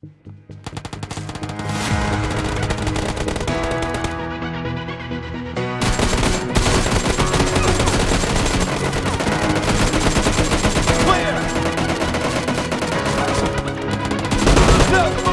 Clear! No!